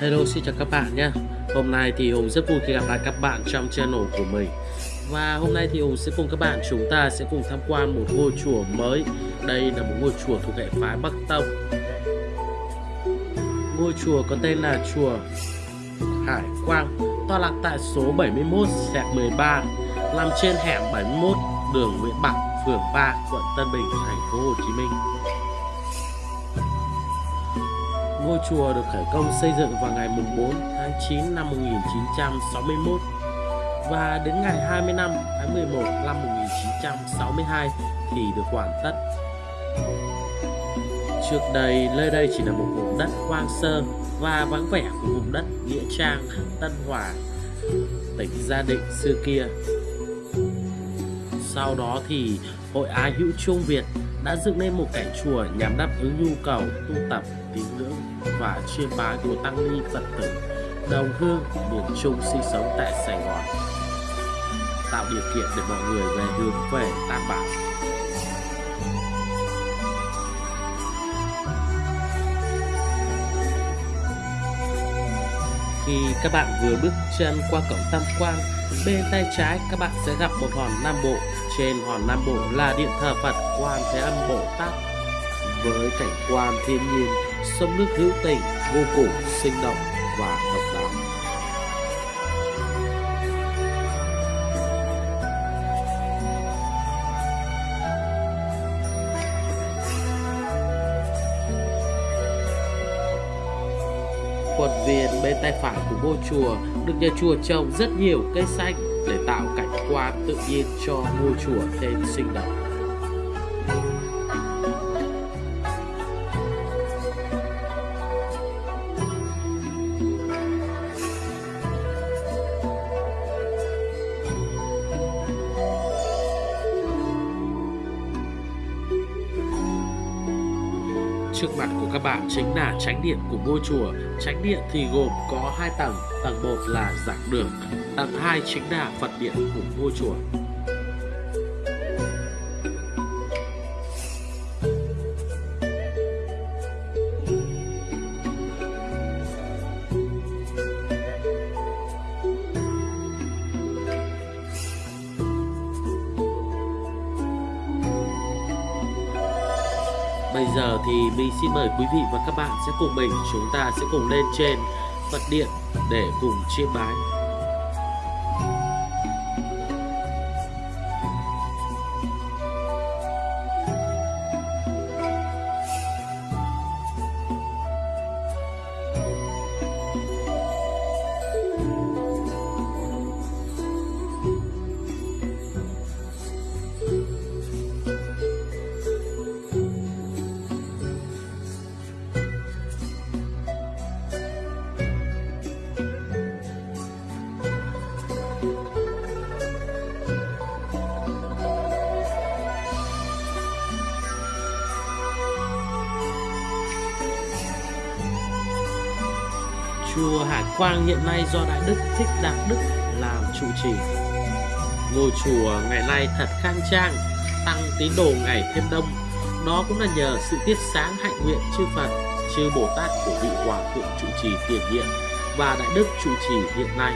Hello xin chào các bạn nhé. Hôm nay thì Hùng rất vui khi gặp lại các bạn trong channel của mình. Và hôm nay thì Hùng sẽ cùng các bạn chúng ta sẽ cùng tham quan một ngôi chùa mới. Đây là một ngôi chùa thuộc hệ phái Bắc Tông. Ngôi chùa có tên là chùa Hải Quang Tọa lạc tại số 71 xẹt 13 Nằm trên hẻm 71 đường Nguyễn Bạc, phường 3, quận Tân Bình, thành phố Hồ Chí Minh. Ngôi chùa được khởi công xây dựng vào ngày 4 tháng 9 năm 1961 và đến ngày 25 tháng 11 năm 1962 thì được hoàn tất. Trước đây, nơi đây chỉ là một vùng đất hoang sơ và vắng vẻ của vùng đất Nghĩa Trang, Tân Hòa, tỉnh Gia Định xưa kia. Sau đó thì Hội Á Hữu Trung Việt đã dựng nên một cảnh chùa nhằm đáp ứng nhu cầu tu tập, tín ngưỡng và chiêm bái của tăng ni Phật tử đồng hương miền Trung sinh sống tại Sài Gòn tạo điều kiện để mọi người về hướng về Tam Bảo. Khi các bạn vừa bước chân qua cổng Tam Quan, bên tay trái các bạn sẽ gặp một hòn Nam Bộ. Trên hòn Nam Bộ là điện thờ Phật Quan Thế Âm Bồ Tát. Với cảnh quan thiên nhiên, sông nước hữu tình vô cùng sinh động và độc đáo. Khuôn viên bên tay phải của ngôi chùa được nhà chùa trồng rất nhiều cây xanh để tạo cảnh quan tự nhiên cho ngôi chùa thêm sinh động. Trước mặt của các bạn chính là tránh điện của ngôi chùa. Tránh điện thì gồm có hai tầng, tầng 1 là giảng đường, tầng 2 chính là Phật điện của ngôi chùa. Bây giờ thì mình xin mời quý vị và các bạn sẽ cùng mình, chúng ta sẽ cùng lên trên Phật điện để cùng chiêm bái. Chùa Hải Quang hiện nay do Đại Đức Thích Đạt Đức làm trụ trì. Ngôi chùa ngày nay thật khang trang, tăng tín đồ ngày thêm đông. Đó cũng là nhờ sự tiết sáng hạnh nguyện chư Phật, chư Bồ Tát của vị Hòa Thượng trụ trì tiền nhiệm và Đại Đức trụ trì hiện nay.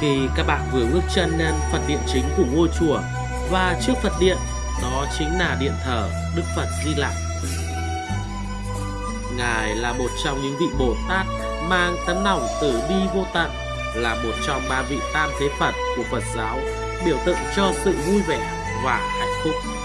Khi các bạn vừa bước chân lên Phật điện chính của ngôi chùa và trước Phật điện đó chính là điện thờ Đức Phật Di Lặc. Ngài là một trong những vị Bồ Tát mang tấm lòng từ bi vô tận, là một trong ba vị tam thế Phật của Phật giáo, biểu tượng cho sự vui vẻ và hạnh phúc.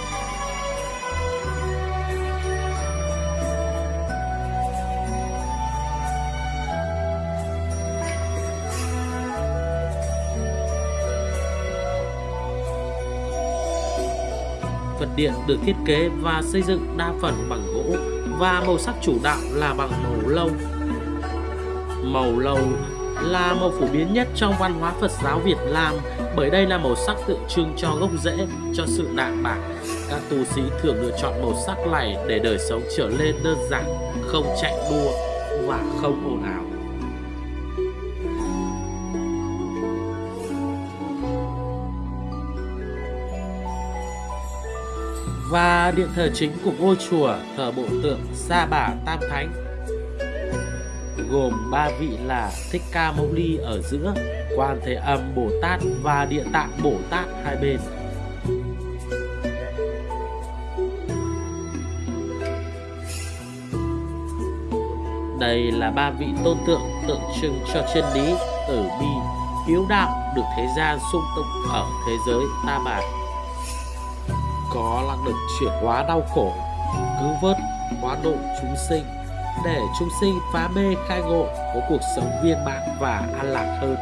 Vật điện được thiết kế và xây dựng đa phần bằng gỗ và màu sắc chủ đạo là bằng màu lâu. Màu lâu là màu phổ biến nhất trong văn hóa Phật giáo Việt Nam bởi đây là màu sắc tượng trưng cho gốc rễ, cho sự đạm bạc. Các tu sĩ thường lựa chọn màu sắc này để đời sống trở nên đơn giản, không chạy đua và không ồn ào. Và điện thờ chính của ngôi chùa thờ bộ tượng Sa Bà Tam Thánh gồm ba vị là Thích Ca Mâu Ni ở giữa, Quan Thế Âm Bồ Tát và Địa Tạng Bồ Tát hai bên. Đây là ba vị tôn tượng tượng trưng cho chân lý, tử bi, hiếu đạo được thế gian sung túc ở thế giới ta bà có năng lực chuyển hóa đau khổ, cứu vớt hóa độ chúng sinh, để chúng sinh phá mê khai ngộ, có cuộc sống viên mãn và an lạc hơn.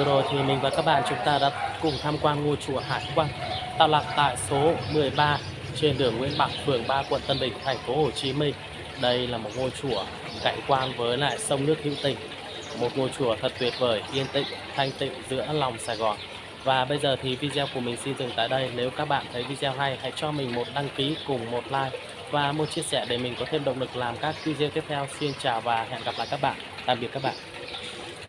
Vừa rồi thì mình và các bạn chúng ta đã cùng tham quan ngôi chùa Hải Quang tọa lạc tại số 13 trên đường Nguyễn Bạc, phường 3, quận Tân Bình, thành phố Hồ Chí Minh. Đây là một ngôi chùa cạnh quan với lại sông nước hữu tình. Một ngôi chùa thật tuyệt vời, yên tĩnh, thanh tịnh giữa lòng Sài Gòn. Và bây giờ thì video của mình xin dừng tại đây. Nếu các bạn thấy video hay, hãy cho mình một đăng ký cùng một like và một chia sẻ để mình có thêm động lực làm các video tiếp theo. Xin chào và hẹn gặp lại các bạn. Tạm biệt các bạn.